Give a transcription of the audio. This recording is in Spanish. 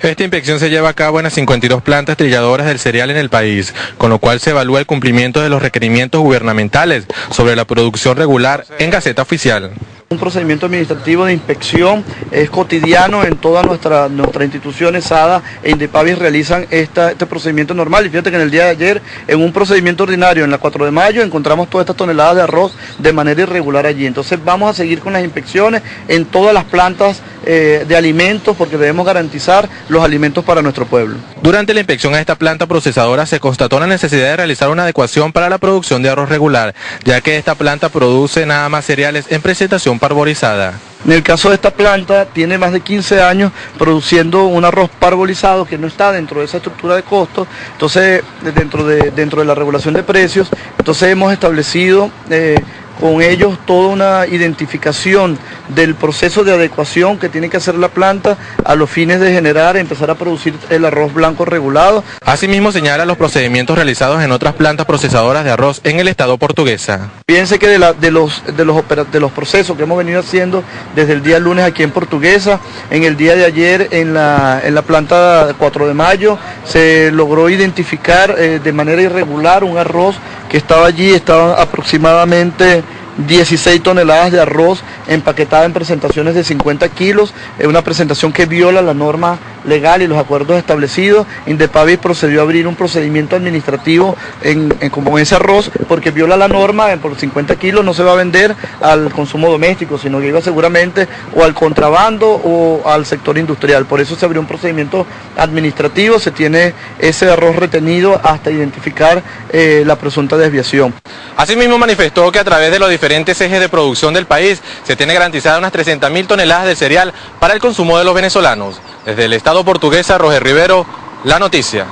Esta inspección se lleva a cabo en las 52 plantas trilladoras del cereal en el país, con lo cual se evalúa el cumplimiento de los requerimientos gubernamentales sobre la producción regular en Gaceta Oficial. Un procedimiento administrativo de inspección es cotidiano en todas nuestras nuestra instituciones, SADA e Indepavis realizan este procedimiento normal y fíjate que en el día de ayer en un procedimiento ordinario en la 4 de mayo encontramos todas estas toneladas de arroz de manera irregular allí. Entonces vamos a seguir con las inspecciones en todas las plantas eh, de alimentos porque debemos garantizar los alimentos para nuestro pueblo. Durante la inspección a esta planta procesadora se constató la necesidad de realizar una adecuación para la producción de arroz regular, ya que esta planta produce nada más cereales en presentación parbolizada. En el caso de esta planta, tiene más de 15 años produciendo un arroz parbolizado que no está dentro de esa estructura de costos, entonces dentro de, dentro de la regulación de precios, entonces hemos establecido eh, con ellos toda una identificación del proceso de adecuación que tiene que hacer la planta a los fines de generar, empezar a producir el arroz blanco regulado. Asimismo señala los procedimientos realizados en otras plantas procesadoras de arroz en el estado portuguesa. Piense que de, los, de, los, de los procesos que hemos venido haciendo desde el día lunes aquí en Portuguesa, en el día de ayer en la, en la planta 4 de mayo se logró identificar eh, de manera irregular un arroz que estaba allí, estaba aproximadamente 16 toneladas de arroz empaquetada en presentaciones de 50 kilos, es una presentación que viola la norma legal y los acuerdos establecidos. Indepavis procedió a abrir un procedimiento administrativo en, como ese arroz porque viola la norma, por 50 kilos no se va a vender al consumo doméstico, sino que iba seguramente o al contrabando o al sector industrial. Por eso se abrió un procedimiento administrativo, se tiene ese arroz retenido hasta identificar eh, la presunta desviación. Asimismo manifestó que a través de los diferentes ejes de producción del país se tiene garantizada unas 300.000 toneladas de cereal para el consumo de los venezolanos. Desde el Estado portuguesa, Roger Rivero, la noticia.